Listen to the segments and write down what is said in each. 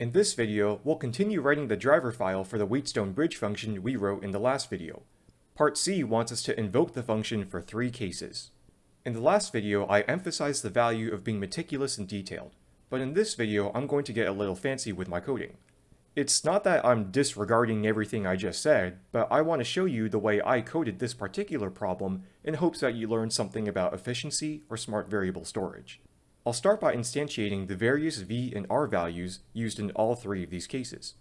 In this video, we'll continue writing the driver file for the Wheatstone bridge function we wrote in the last video. Part C wants us to invoke the function for three cases. In the last video, I emphasized the value of being meticulous and detailed, but in this video, I'm going to get a little fancy with my coding. It's not that I'm disregarding everything I just said, but I want to show you the way I coded this particular problem in hopes that you learn something about efficiency or smart variable storage. I'll start by instantiating the various v and r values used in all three of these cases.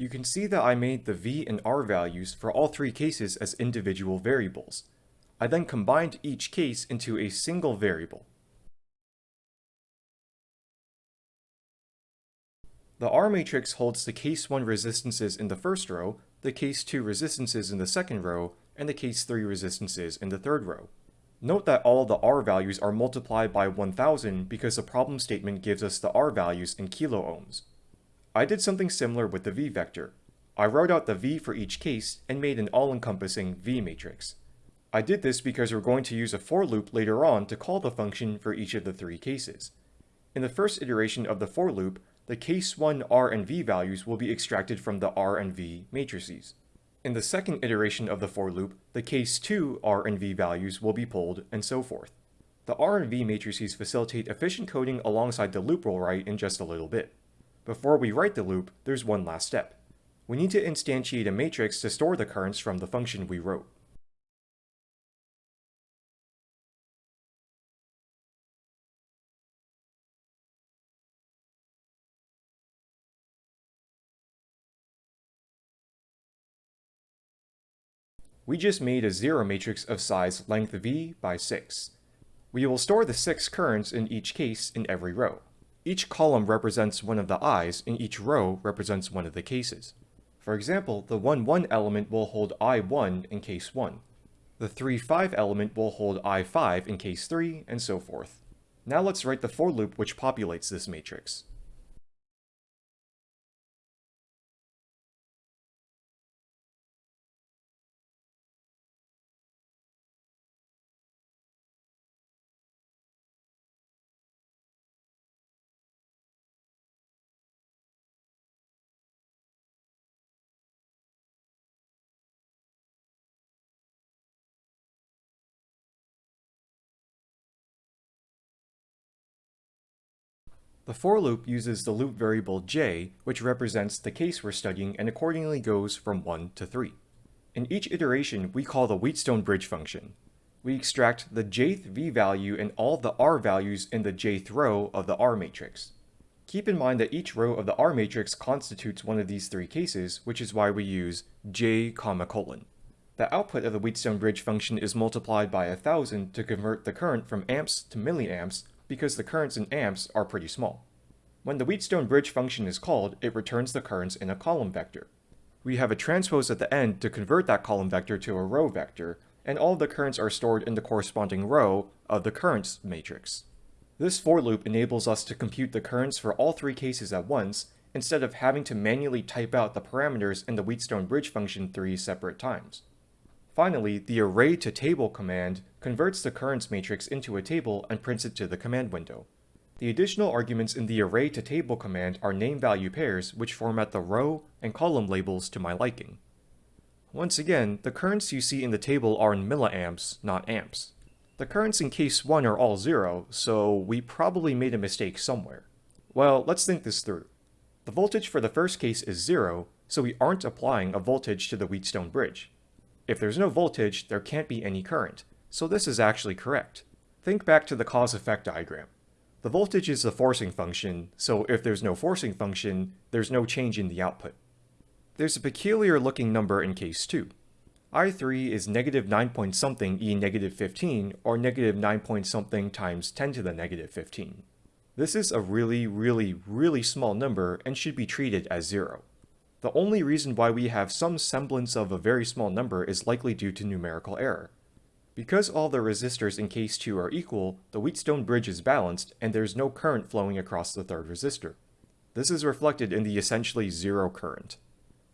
You can see that I made the v and r values for all three cases as individual variables. I then combined each case into a single variable. The R matrix holds the case 1 resistances in the first row, the case 2 resistances in the second row, and the case 3 resistances in the third row. Note that all the R values are multiplied by 1000 because the problem statement gives us the R values in kilo ohms. I did something similar with the V vector. I wrote out the V for each case and made an all-encompassing V matrix. I did this because we're going to use a for loop later on to call the function for each of the three cases. In the first iteration of the for loop, the case 1 R and V values will be extracted from the R and V matrices. In the second iteration of the for loop, the case 2 R and V values will be pulled, and so forth. The R and V matrices facilitate efficient coding alongside the loop we'll write in just a little bit. Before we write the loop, there's one last step. We need to instantiate a matrix to store the currents from the function we wrote. We just made a zero matrix of size length v by 6. We will store the 6 currents in each case in every row. Each column represents one of the i's, and each row represents one of the cases. For example, the 1, 1 element will hold i1 in case 1. The 3, 5 element will hold i5 in case 3, and so forth. Now let's write the for loop which populates this matrix. The for loop uses the loop variable j, which represents the case we're studying and accordingly goes from 1 to 3. In each iteration, we call the Wheatstone bridge function. We extract the jth v value and all the r values in the jth row of the R matrix. Keep in mind that each row of the R matrix constitutes one of these three cases, which is why we use j, comma, colon. The output of the Wheatstone bridge function is multiplied by 1000 to convert the current from amps to milliamps because the currents in amps are pretty small. When the Wheatstone bridge function is called, it returns the currents in a column vector. We have a transpose at the end to convert that column vector to a row vector, and all the currents are stored in the corresponding row of the currents matrix. This for loop enables us to compute the currents for all three cases at once, instead of having to manually type out the parameters in the Wheatstone bridge function three separate times. Finally, the array to table command converts the currents matrix into a table and prints it to the command window. The additional arguments in the array to table command are name-value pairs which format the row and column labels to my liking. Once again, the currents you see in the table are in milliamps, not amps. The currents in case 1 are all zero, so we probably made a mistake somewhere. Well, let's think this through. The voltage for the first case is zero, so we aren't applying a voltage to the Wheatstone bridge. If there's no voltage, there can't be any current, so this is actually correct. Think back to the cause-effect diagram. The voltage is the forcing function, so if there's no forcing function, there's no change in the output. There's a peculiar looking number in case 2. I3 is negative 9 point something e negative 15, or negative 9 point something times 10 to the negative 15. This is a really, really, really small number and should be treated as zero. The only reason why we have some semblance of a very small number is likely due to numerical error. Because all the resistors in case 2 are equal, the Wheatstone bridge is balanced and there's no current flowing across the third resistor. This is reflected in the essentially zero current.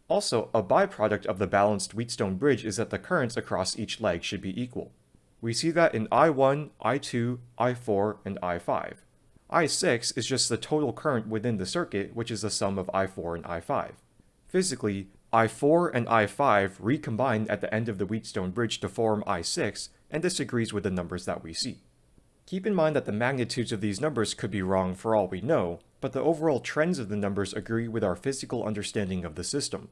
Also, a byproduct of the balanced Wheatstone bridge is that the currents across each leg should be equal. We see that in I1, I2, I4, and I5. I6 is just the total current within the circuit, which is the sum of I4 and I5. Physically, I4 and I5 recombine at the end of the Wheatstone bridge to form I6, and this agrees with the numbers that we see. Keep in mind that the magnitudes of these numbers could be wrong for all we know, but the overall trends of the numbers agree with our physical understanding of the system.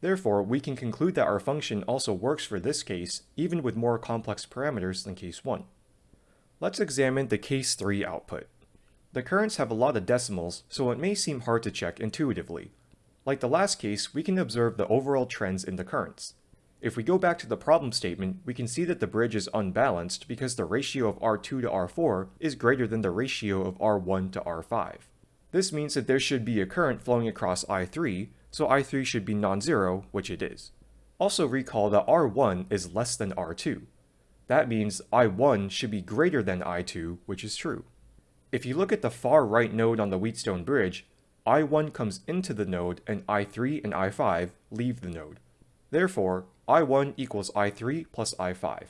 Therefore, we can conclude that our function also works for this case, even with more complex parameters than case 1. Let's examine the case 3 output. The currents have a lot of decimals, so it may seem hard to check intuitively. Like the last case, we can observe the overall trends in the currents. If we go back to the problem statement, we can see that the bridge is unbalanced because the ratio of R2 to R4 is greater than the ratio of R1 to R5. This means that there should be a current flowing across I3, so I3 should be non-zero, which it is. Also recall that R1 is less than R2. That means I1 should be greater than I2, which is true. If you look at the far right node on the Wheatstone bridge, I1 comes into the node and I3 and I5 leave the node. Therefore, I1 equals I3 plus I5.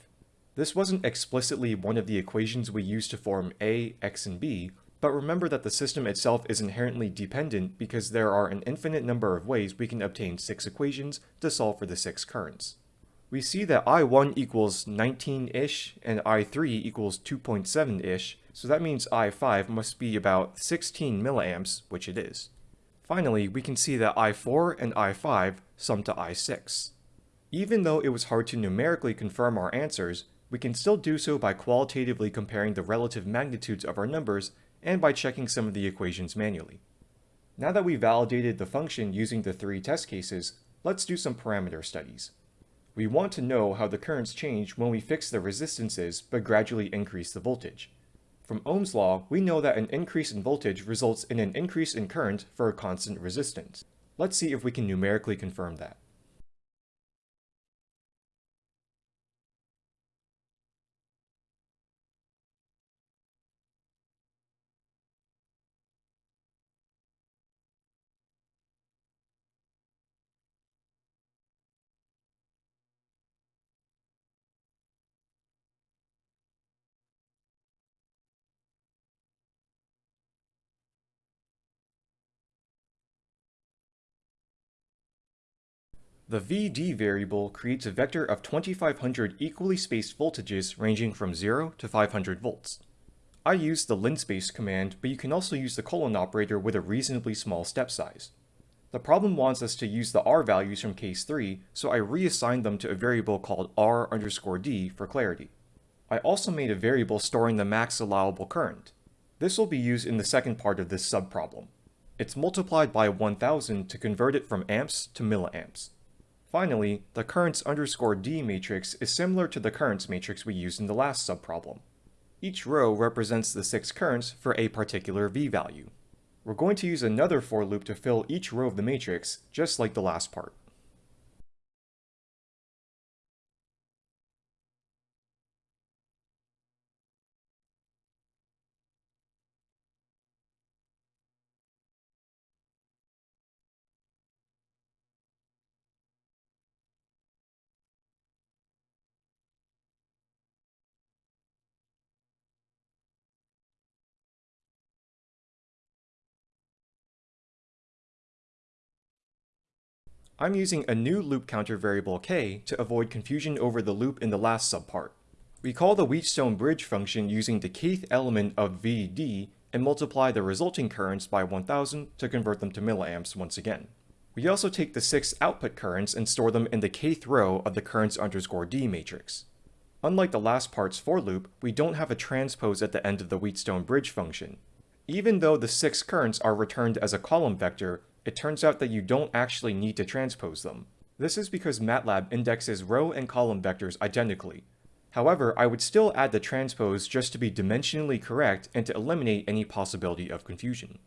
This wasn't explicitly one of the equations we used to form A, X, and B, but remember that the system itself is inherently dependent because there are an infinite number of ways we can obtain six equations to solve for the six currents. We see that I1 equals 19-ish and I3 equals 2.7-ish, so that means I5 must be about 16 milliamps, which it is. Finally, we can see that I4 and I5 sum to I6. Even though it was hard to numerically confirm our answers, we can still do so by qualitatively comparing the relative magnitudes of our numbers and by checking some of the equations manually. Now that we validated the function using the three test cases, let's do some parameter studies. We want to know how the currents change when we fix the resistances but gradually increase the voltage. From Ohm's law, we know that an increase in voltage results in an increase in current for a constant resistance. Let's see if we can numerically confirm that. The VD variable creates a vector of 2500 equally spaced voltages ranging from 0 to 500 volts. I use the linspace command, but you can also use the colon operator with a reasonably small step size. The problem wants us to use the R values from case 3, so I reassigned them to a variable called R underscore D for clarity. I also made a variable storing the max allowable current. This will be used in the second part of this subproblem. It's multiplied by 1000 to convert it from amps to milliamps. Finally, the currents underscore D matrix is similar to the currents matrix we used in the last subproblem. Each row represents the six currents for a particular V value. We're going to use another for loop to fill each row of the matrix, just like the last part. I'm using a new loop counter variable k to avoid confusion over the loop in the last subpart. We call the Wheatstone bridge function using the kth element of VD and multiply the resulting currents by 1000 to convert them to milliamps once again. We also take the six output currents and store them in the kth row of the currents underscore D matrix. Unlike the last part's for loop, we don't have a transpose at the end of the Wheatstone bridge function. Even though the six currents are returned as a column vector, it turns out that you don't actually need to transpose them. This is because MATLAB indexes row and column vectors identically. However, I would still add the transpose just to be dimensionally correct and to eliminate any possibility of confusion.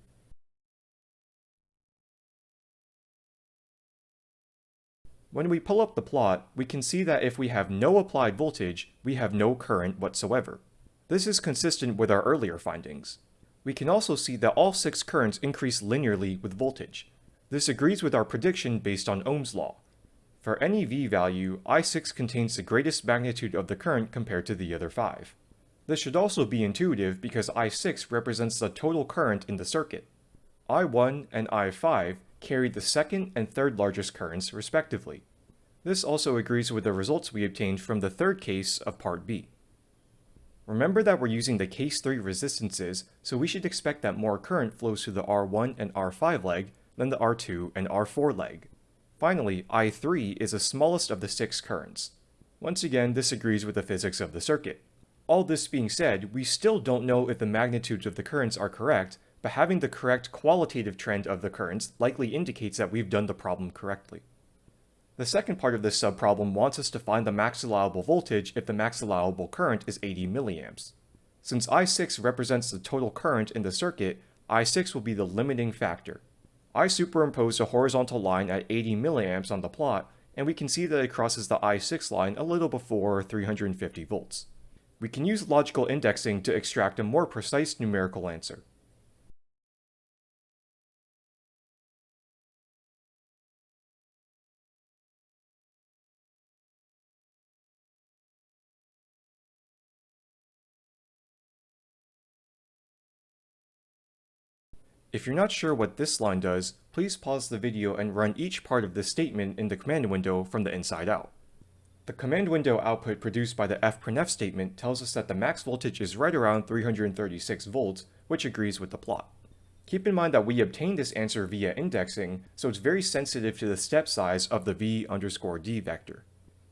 When we pull up the plot, we can see that if we have no applied voltage, we have no current whatsoever. This is consistent with our earlier findings. We can also see that all six currents increase linearly with voltage. This agrees with our prediction based on Ohm's law. For any V value, I6 contains the greatest magnitude of the current compared to the other five. This should also be intuitive because I6 represents the total current in the circuit. I1 and I5 carried the second and third largest currents respectively. This also agrees with the results we obtained from the third case of part B. Remember that we're using the case 3 resistances, so we should expect that more current flows through the R1 and R5 leg than the R2 and R4 leg. Finally, I3 is the smallest of the six currents. Once again, this agrees with the physics of the circuit. All this being said, we still don't know if the magnitudes of the currents are correct, but having the correct qualitative trend of the currents likely indicates that we've done the problem correctly. The second part of this subproblem wants us to find the max allowable voltage if the max allowable current is 80 milliamps. Since I6 represents the total current in the circuit, I6 will be the limiting factor. I superimpose a horizontal line at 80 milliamps on the plot, and we can see that it crosses the I6 line a little before 350 volts. We can use logical indexing to extract a more precise numerical answer. If you're not sure what this line does, please pause the video and run each part of this statement in the command window from the inside out. The command window output produced by the fprintf statement tells us that the max voltage is right around 336 volts, which agrees with the plot. Keep in mind that we obtained this answer via indexing, so it's very sensitive to the step size of the v underscore d vector.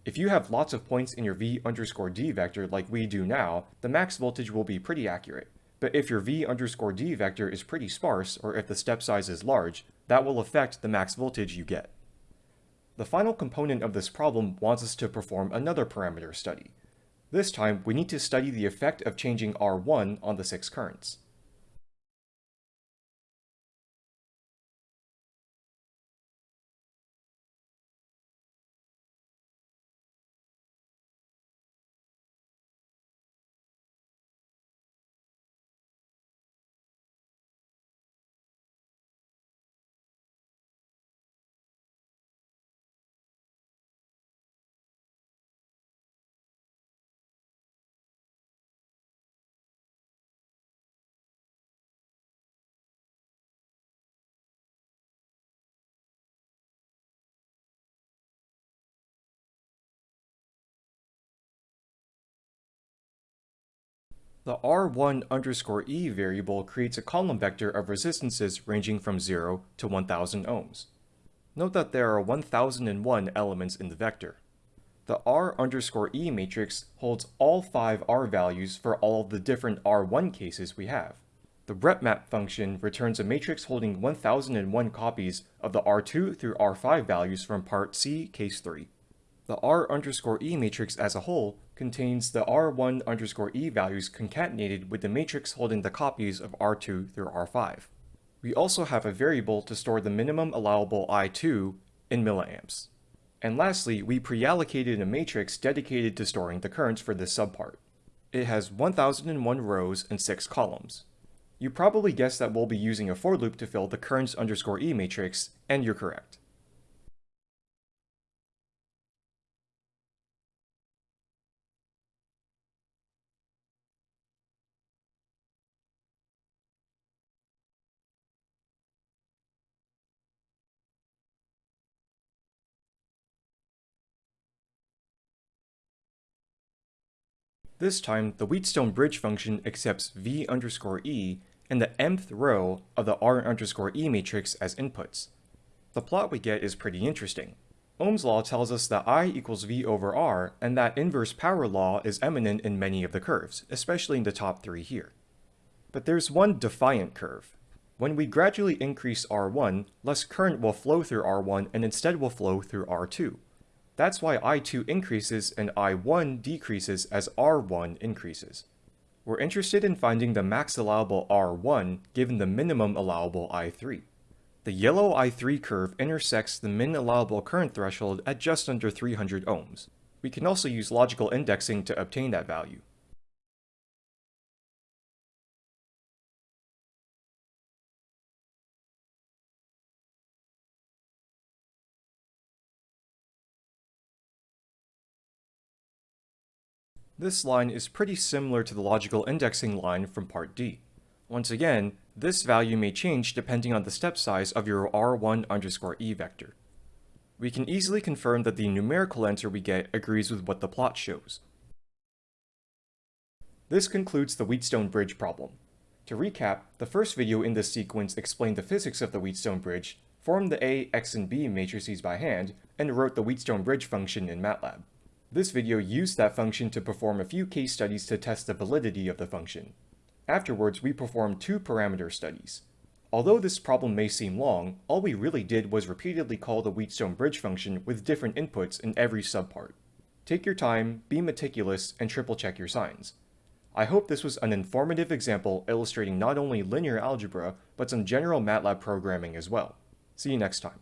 If you have lots of points in your v underscore d vector like we do now, the max voltage will be pretty accurate. But if your v underscore d vector is pretty sparse, or if the step size is large, that will affect the max voltage you get. The final component of this problem wants us to perform another parameter study. This time, we need to study the effect of changing R1 on the six currents. The R1 underscore E variable creates a column vector of resistances ranging from 0 to 1000 ohms. Note that there are 1001 elements in the vector. The R underscore E matrix holds all 5 R values for all the different R1 cases we have. The repmat function returns a matrix holding 1001 copies of the R2 through R5 values from part C, case 3. The R underscore E matrix as a whole contains the R1 underscore E values concatenated with the matrix holding the copies of R2 through R5. We also have a variable to store the minimum allowable I2 in milliamps. And lastly, we pre-allocated a matrix dedicated to storing the currents for this subpart. It has 1001 rows and 6 columns. You probably guessed that we'll be using a for loop to fill the currents underscore E matrix, and you're correct. This time, the Wheatstone bridge function accepts v underscore e and the mth row of the r underscore e matrix as inputs. The plot we get is pretty interesting. Ohm's law tells us that I equals V over R, and that inverse power law is eminent in many of the curves, especially in the top three here. But there's one defiant curve. When we gradually increase R1, less current will flow through R1 and instead will flow through R2. That's why I2 increases and I1 decreases as R1 increases. We're interested in finding the max allowable R1 given the minimum allowable I3. The yellow I3 curve intersects the min allowable current threshold at just under 300 ohms. We can also use logical indexing to obtain that value. This line is pretty similar to the logical indexing line from part D. Once again, this value may change depending on the step size of your r1 underscore e vector. We can easily confirm that the numerical answer we get agrees with what the plot shows. This concludes the Wheatstone Bridge problem. To recap, the first video in this sequence explained the physics of the Wheatstone Bridge, formed the A, X, and B matrices by hand, and wrote the Wheatstone Bridge function in MATLAB. This video used that function to perform a few case studies to test the validity of the function. Afterwards, we performed two parameter studies. Although this problem may seem long, all we really did was repeatedly call the Wheatstone bridge function with different inputs in every subpart. Take your time, be meticulous, and triple check your signs. I hope this was an informative example illustrating not only linear algebra, but some general MATLAB programming as well. See you next time.